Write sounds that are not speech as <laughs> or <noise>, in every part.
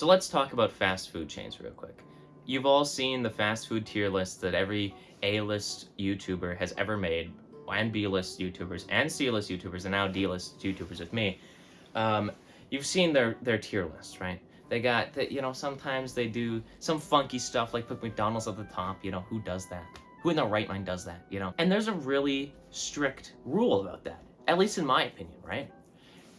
So let's talk about fast food chains real quick. You've all seen the fast food tier list that every A-list YouTuber has ever made, and B-list YouTubers, and C-list YouTubers, and now D-list YouTubers with me. Um, you've seen their, their tier list, right? They got, that you know, sometimes they do some funky stuff, like put McDonald's at the top, you know, who does that? Who in their right mind does that, you know? And there's a really strict rule about that, at least in my opinion, right?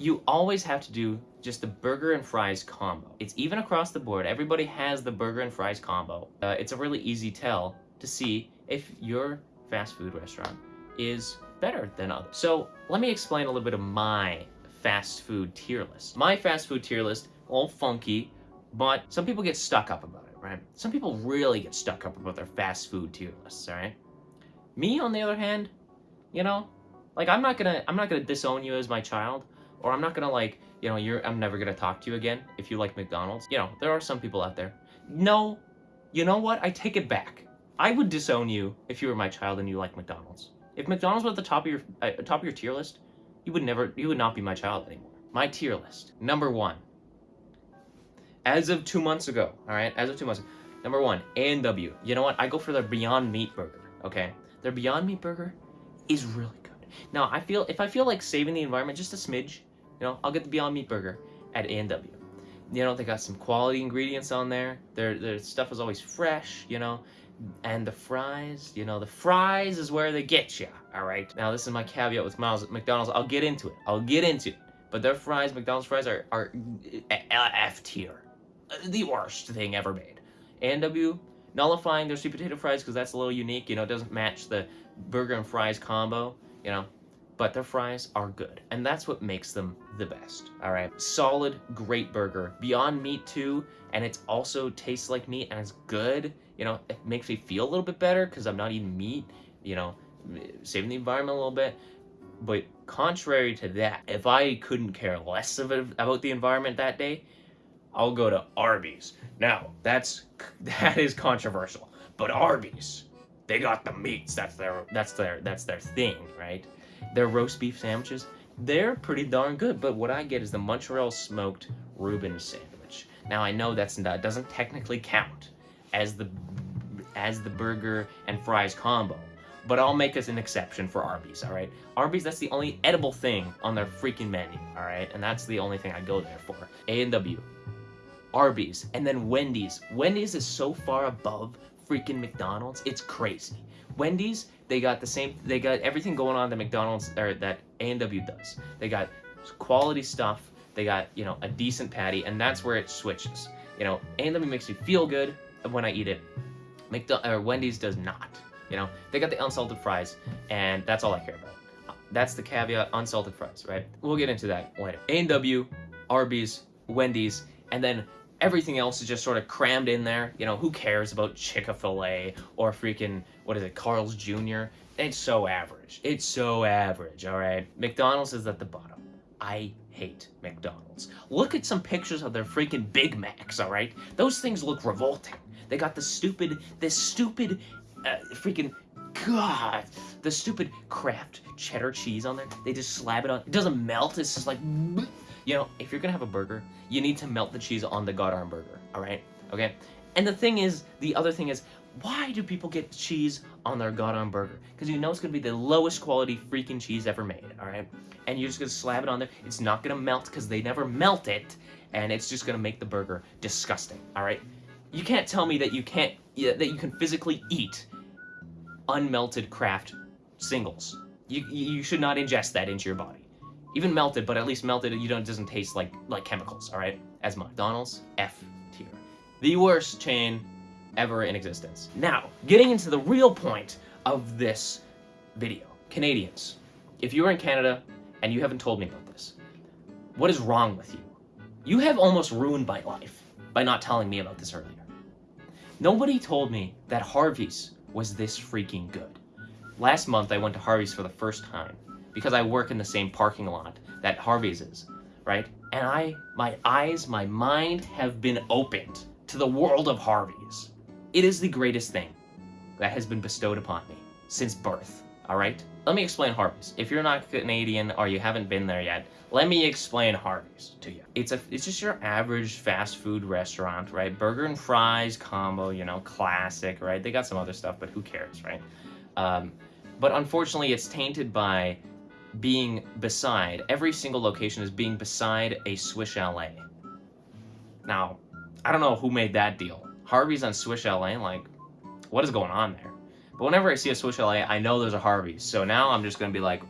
You always have to do just the burger and fries combo. It's even across the board. Everybody has the burger and fries combo. Uh, it's a really easy tell to see if your fast food restaurant is better than others. So let me explain a little bit of my fast food tier list. My fast food tier list, all funky, but some people get stuck up about it, right? Some people really get stuck up about their fast food tier lists, all right? Me, on the other hand, you know, like I'm not gonna, I'm not gonna disown you as my child, or I'm not gonna like, you know, you're, I'm never gonna talk to you again if you like McDonald's. You know, there are some people out there. No, you know what? I take it back. I would disown you if you were my child and you like McDonald's. If McDonald's was at the top of your uh, top of your tier list, you would never, you would not be my child anymore. My tier list. Number one. As of two months ago, all right, as of two months ago, number one, A&W. You know what? I go for their Beyond Meat burger, okay? Their Beyond Meat burger is really good. Now, I feel, if I feel like saving the environment just a smidge, you know, I'll get the Beyond Meat burger at A&W. You know, they got some quality ingredients on there. Their, their stuff is always fresh, you know. And the fries, you know, the fries is where they get you, all right? Now, this is my caveat with Miles McDonald's. I'll get into it. I'll get into it. But their fries, McDonald's fries, are, are eh, eh, F tier. Uh, the worst thing ever made. A&W, nullifying their sweet potato fries because that's a little unique. You know, it doesn't match the burger and fries combo, you know but their fries are good. And that's what makes them the best, all right? Solid, great burger. Beyond Meat too, and it also tastes like meat and it's good. You know, it makes me feel a little bit better because I'm not eating meat, you know, saving the environment a little bit. But contrary to that, if I couldn't care less of it, about the environment that day, I'll go to Arby's. Now, that's <laughs> that is controversial, but Arby's, they got the meats. That's their that's their that's their thing, right? Their roast beef sandwiches, they're pretty darn good, but what I get is the Montreal smoked Reuben sandwich. Now I know that's that doesn't technically count as the as the burger and fries combo, but I'll make us an exception for Arby's, all right? Arby's, that's the only edible thing on their freaking menu, all right? And that's the only thing I go there for. A&W, Arby's, and then Wendy's. Wendy's is so far above freaking McDonald's, it's crazy. Wendy's, they got the same, they got everything going on that McDonald's, or that A&W does. They got quality stuff, they got, you know, a decent patty, and that's where it switches. You know, A&W makes me feel good when I eat it. McDo or Wendy's does not. You know, they got the unsalted fries, and that's all I care about. That's the caveat, unsalted fries, right? We'll get into that later. A&W, Arby's, Wendy's, and then everything else is just sort of crammed in there. You know, who cares about Chick-fil-A or freaking, what is it, Carl's Jr.? It's so average. It's so average, all right? McDonald's is at the bottom. I hate McDonald's. Look at some pictures of their freaking Big Macs, all right? Those things look revolting. They got the stupid, this stupid, uh, freaking, God, the stupid Kraft cheddar cheese on there. They just slap it on. It doesn't melt. It's just like, you know, if you're gonna have a burger, you need to melt the cheese on the goddamn burger, all right? Okay? And the thing is, the other thing is, why do people get cheese on their goddamn burger? Because you know it's gonna be the lowest quality freaking cheese ever made, all right? And you're just gonna slap it on there. It's not gonna melt because they never melt it, and it's just gonna make the burger disgusting, all right? You can't tell me that you can't, that you can physically eat unmelted Kraft singles. You, you should not ingest that into your body. Even melted, but at least melted, you don't, it doesn't taste like, like chemicals, all right? As McDonald's, F tier. The worst chain ever in existence. Now, getting into the real point of this video. Canadians, if you are in Canada and you haven't told me about this, what is wrong with you? You have almost ruined my life by not telling me about this earlier. Nobody told me that Harvey's was this freaking good. Last month, I went to Harvey's for the first time because I work in the same parking lot that Harvey's is, right? And I, my eyes, my mind have been opened to the world of Harvey's. It is the greatest thing that has been bestowed upon me since birth, all right? let me explain Harvey's. If you're not Canadian or you haven't been there yet, let me explain Harvey's to you. It's a it's just your average fast food restaurant, right? Burger and fries combo, you know, classic, right? They got some other stuff, but who cares, right? Um, but unfortunately, it's tainted by being beside every single location is being beside a Swiss Chalet. Now, I don't know who made that deal. Harvey's on Swiss Chalet, like, what is going on there? But whenever I see a Swiss Chalet, I know there's a Harvey's. So now I'm just gonna be like,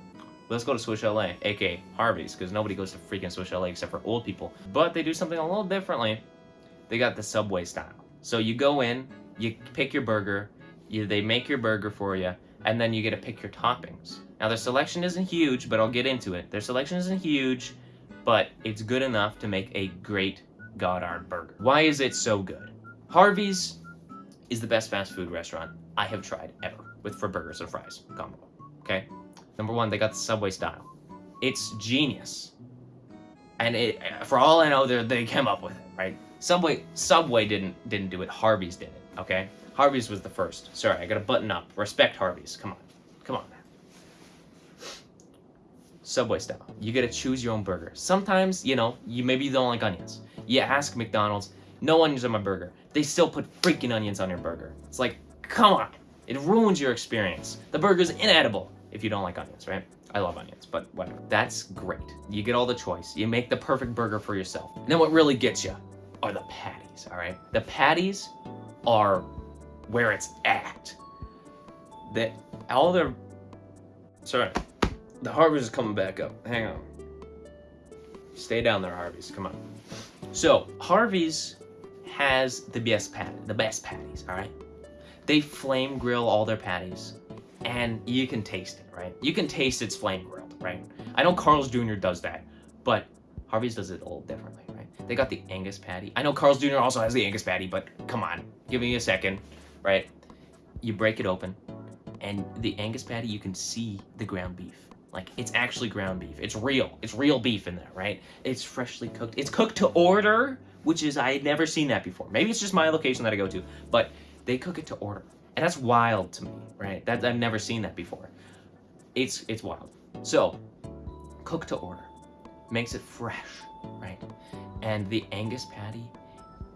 let's go to Swiss Chalet, aka Harvey's, because nobody goes to freaking Swiss Chalet except for old people. But they do something a little differently. They got the Subway style. So you go in, you pick your burger, you, they make your burger for you, and then you get to pick your toppings. Now their selection isn't huge, but I'll get into it. Their selection isn't huge, but it's good enough to make a great Goddard burger. Why is it so good? Harvey's is the best fast food restaurant I have tried ever with for burgers and fries combo. Okay? Number one, they got the Subway style. It's genius. And it, for all I know, they came up with it, right? Subway Subway didn't didn't do it. Harvey's did it, okay? Harvey's was the first. Sorry, I gotta button up. Respect Harvey's. Come on. Come on. Subway style. You gotta choose your own burger. Sometimes, you know, you maybe you don't like onions. You ask McDonald's, no onions on my burger. They still put freaking onions on your burger. It's like, come on. It ruins your experience. The burger's inedible if you don't like onions, right? I love onions, but whatever. That's great. You get all the choice. You make the perfect burger for yourself. And then what really gets you are the patties, all right? The patties are where it's at. That all their sorry, the Harvey's is coming back up. Hang on. Stay down there, Harvey's. Come on. So Harvey's has the best patty, the best patties. All right. They flame grill all their patties, and you can taste it. Right. You can taste it's flame grilled. Right. I know Carl's Jr. does that, but Harvey's does it a little differently. Right. They got the Angus patty. I know Carl's Jr. also has the Angus patty, but come on, give me a second right? You break it open, and the Angus patty, you can see the ground beef. Like, it's actually ground beef. It's real. It's real beef in there, right? It's freshly cooked. It's cooked to order, which is, I had never seen that before. Maybe it's just my location that I go to, but they cook it to order. And that's wild to me, right? That I've never seen that before. It's, it's wild. So, cook to order. Makes it fresh, right? And the Angus patty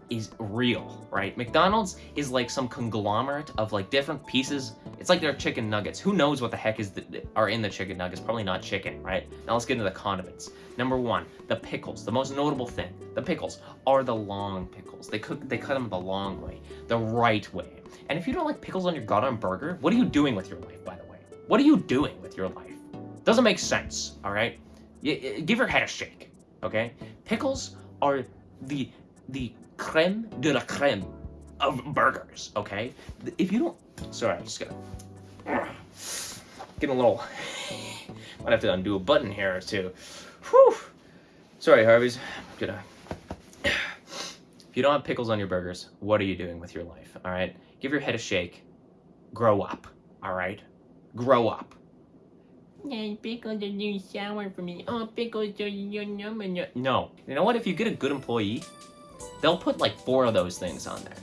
is real, right? McDonald's is like some conglomerate of like different pieces. It's like their chicken nuggets. Who knows what the heck is the, are in the chicken nuggets? Probably not chicken, right? Now let's get into the condiments. Number one, the pickles. The most notable thing, the pickles are the long pickles. They cook, they cut them the long way, the right way. And if you don't like pickles on your goddamn burger, what are you doing with your life, by the way? What are you doing with your life? Doesn't make sense, all right? You, give your head a shake, okay? Pickles are the the creme de la creme of burgers, okay? If you don't... Sorry, I'm just gonna... Get a little... <laughs> Might have to undo a button here or two. Whew! Sorry, Harvey's. I'm gonna... If you don't have pickles on your burgers, what are you doing with your life, all right? Give your head a shake. Grow up, all right? Grow up. Yeah, pickles are too sour for me. Oh, pickles are yum yum. No. You know what? If you get a good employee, they'll put like four of those things on there.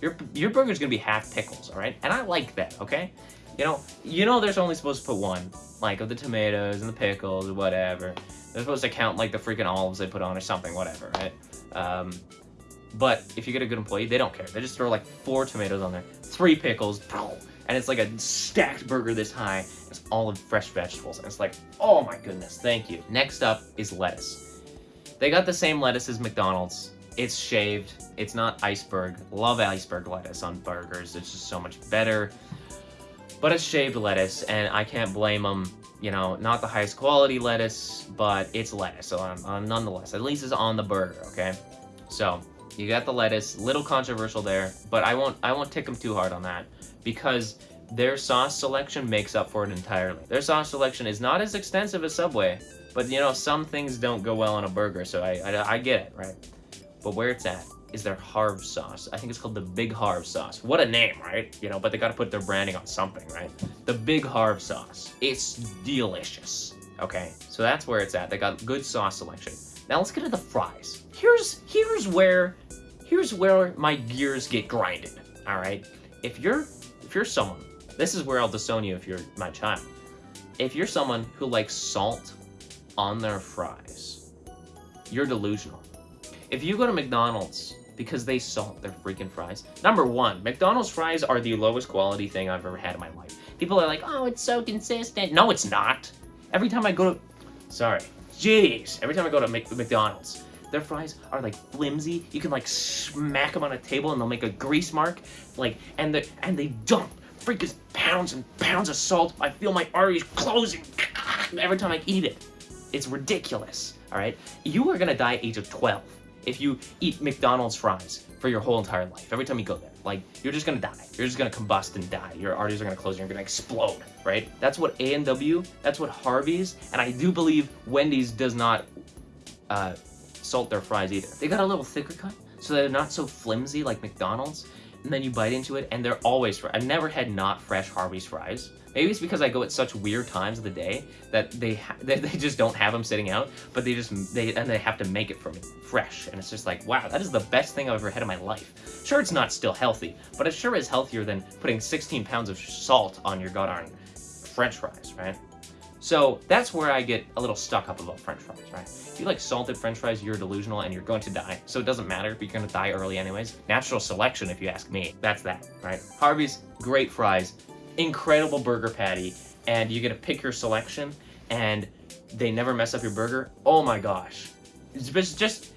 Your, your burger's gonna be half pickles, all right? And I like that, okay? You know, you know there's only supposed to put one, like of the tomatoes and the pickles or whatever. They're supposed to count like the freaking olives they put on or something, whatever, right? Um, but if you get a good employee, they don't care. They just throw like four tomatoes on there, three pickles, and it's like a stacked burger this high. It's all of fresh vegetables, and it's like, oh my goodness, thank you. Next up is lettuce. They got the same lettuce as McDonald's. It's shaved. It's not iceberg. Love iceberg lettuce on burgers. It's just so much better. But it's shaved lettuce, and I can't blame them. You know, not the highest quality lettuce, but it's lettuce. So I'm nonetheless, at least it's on the burger, okay? So you got the lettuce. Little controversial there, but I won't. I won't tick them too hard on that because their sauce selection makes up for it entirely. Their sauce selection is not as extensive as Subway, but you know, some things don't go well on a burger, so I, I, I get it, right? But where it's at is their Harv sauce. I think it's called the Big Harv sauce. What a name, right? You know, but they gotta put their branding on something, right? The Big Harv sauce. It's delicious. Okay, so that's where it's at. They got good sauce selection. Now let's get to the fries. Here's here's where here's where my gears get grinded. All right, if you're if you're someone, this is where I'll disown you if you're my child. if you're someone who likes salt on their fries, you're delusional. If you go to McDonald's because they salt their freaking fries, number one, McDonald's fries are the lowest quality thing I've ever had in my life. People are like, oh, it's so consistent. No, it's not. Every time I go to, sorry, jeez, every time I go to McDonald's, their fries are like flimsy. You can like smack them on a table and they'll make a grease mark. Like, and the and they dump freaking pounds and pounds of salt. I feel my arteries closing <clears throat> every time I eat it. It's ridiculous. All right, you are gonna die at age of 12 if you eat McDonald's fries for your whole entire life. Every time you go there, like you're just gonna die. You're just gonna combust and die. Your arteries are gonna close. You're gonna explode. Right? That's what A and W. That's what Harvey's. And I do believe Wendy's does not uh, salt their fries either. They got a little thicker cut, so they're not so flimsy like McDonald's. And then you bite into it, and they're always fresh. I've never had not fresh Harvey's fries. Maybe it's because I go at such weird times of the day that they <laughs> they, they just don't have them sitting out, but they just they and they have to make it for me fresh, and it's just like wow, that is the best thing I've ever had in my life. Sure, it's not still healthy, but it sure is healthier than putting 16 pounds of salt on your goddamn French fries, right? So that's where I get a little stuck up about french fries, right? If you like salted french fries, you're delusional and you're going to die. So it doesn't matter, but you're going to die early anyways. Natural selection, if you ask me. That's that, right? Harvey's, great fries, incredible burger patty, and you get to pick your selection, and they never mess up your burger. Oh my gosh. It's just, just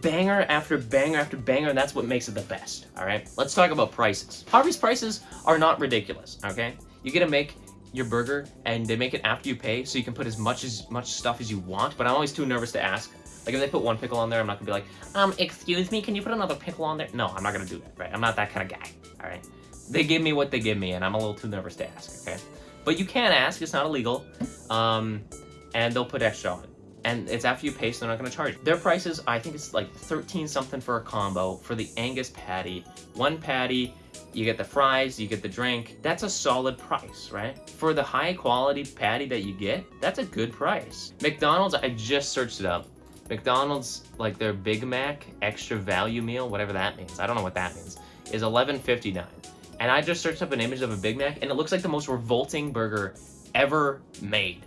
banger after banger after banger, and that's what makes it the best, all right? Let's talk about prices. Harvey's prices are not ridiculous, okay? You get to make your burger and they make it after you pay so you can put as much as much stuff as you want but i'm always too nervous to ask. Like if they put one pickle on there i'm not gonna be like um excuse me can you put another pickle on there? No i'm not gonna do that right? I'm not that kind of guy all right? They give me what they give me and i'm a little too nervous to ask okay? But you can ask it's not illegal um and they'll put extra on it. and it's after you pay so they're not to charge. Their prices i think it's like 13 something for a combo for the angus patty one patty you get the fries, you get the drink. That's a solid price, right? For the high quality patty that you get, that's a good price. McDonald's, I just searched it up. McDonald's, like their Big Mac extra value meal, whatever that means, I don't know what that means, is $11.59. And I just searched up an image of a Big Mac, and it looks like the most revolting burger ever made.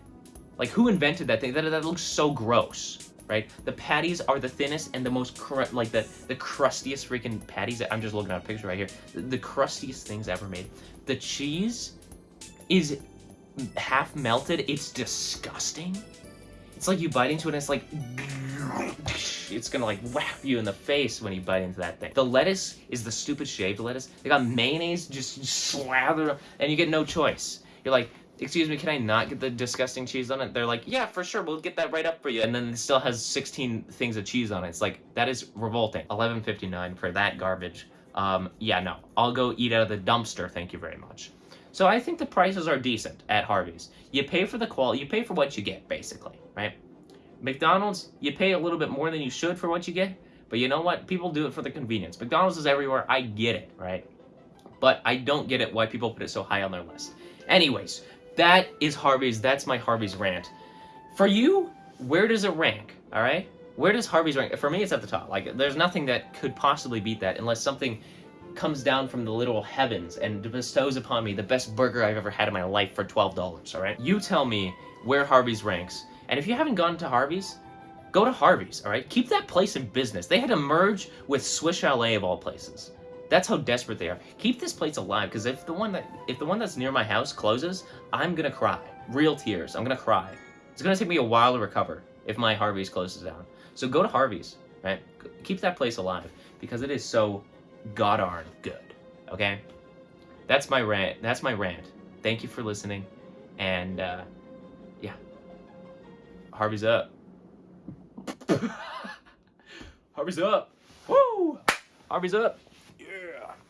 Like, who invented that thing? That, that looks so gross right? The patties are the thinnest and the most, like the, the crustiest freaking patties. I'm just looking at a picture right here. The, the crustiest things ever made. The cheese is half melted. It's disgusting. It's like you bite into it and it's like, it's gonna like whap you in the face when you bite into that thing. The lettuce is the stupid shaved lettuce. They got mayonnaise just slathered and you get no choice. You're like, excuse me, can I not get the disgusting cheese on it? They're like, yeah, for sure, we'll get that right up for you. And then it still has 16 things of cheese on it. It's like, that is revolting. 11.59 for that garbage. Um, yeah, no, I'll go eat out of the dumpster, thank you very much. So I think the prices are decent at Harvey's. You pay for the quality, you pay for what you get, basically, right? McDonald's, you pay a little bit more than you should for what you get, but you know what? People do it for the convenience. McDonald's is everywhere, I get it, right? But I don't get it why people put it so high on their list. Anyways, that is Harvey's. That's my Harvey's rant. For you, where does it rank? All right? Where does Harvey's rank? For me, it's at the top. Like, there's nothing that could possibly beat that unless something comes down from the literal heavens and bestows upon me the best burger I've ever had in my life for $12, all right? You tell me where Harvey's ranks. And if you haven't gone to Harvey's, go to Harvey's, all right? Keep that place in business. They had to merge with Swiss Chalet of all places. That's how desperate they are. Keep this place alive, because if the one that if the one that's near my house closes, I'm gonna cry. Real tears. I'm gonna cry. It's gonna take me a while to recover if my Harvey's closes down. So go to Harvey's, right? Keep that place alive because it is so goddarn good. Okay? That's my rant. That's my rant. Thank you for listening, and uh, yeah, Harvey's up. <laughs> Harvey's up. Woo! Harvey's up.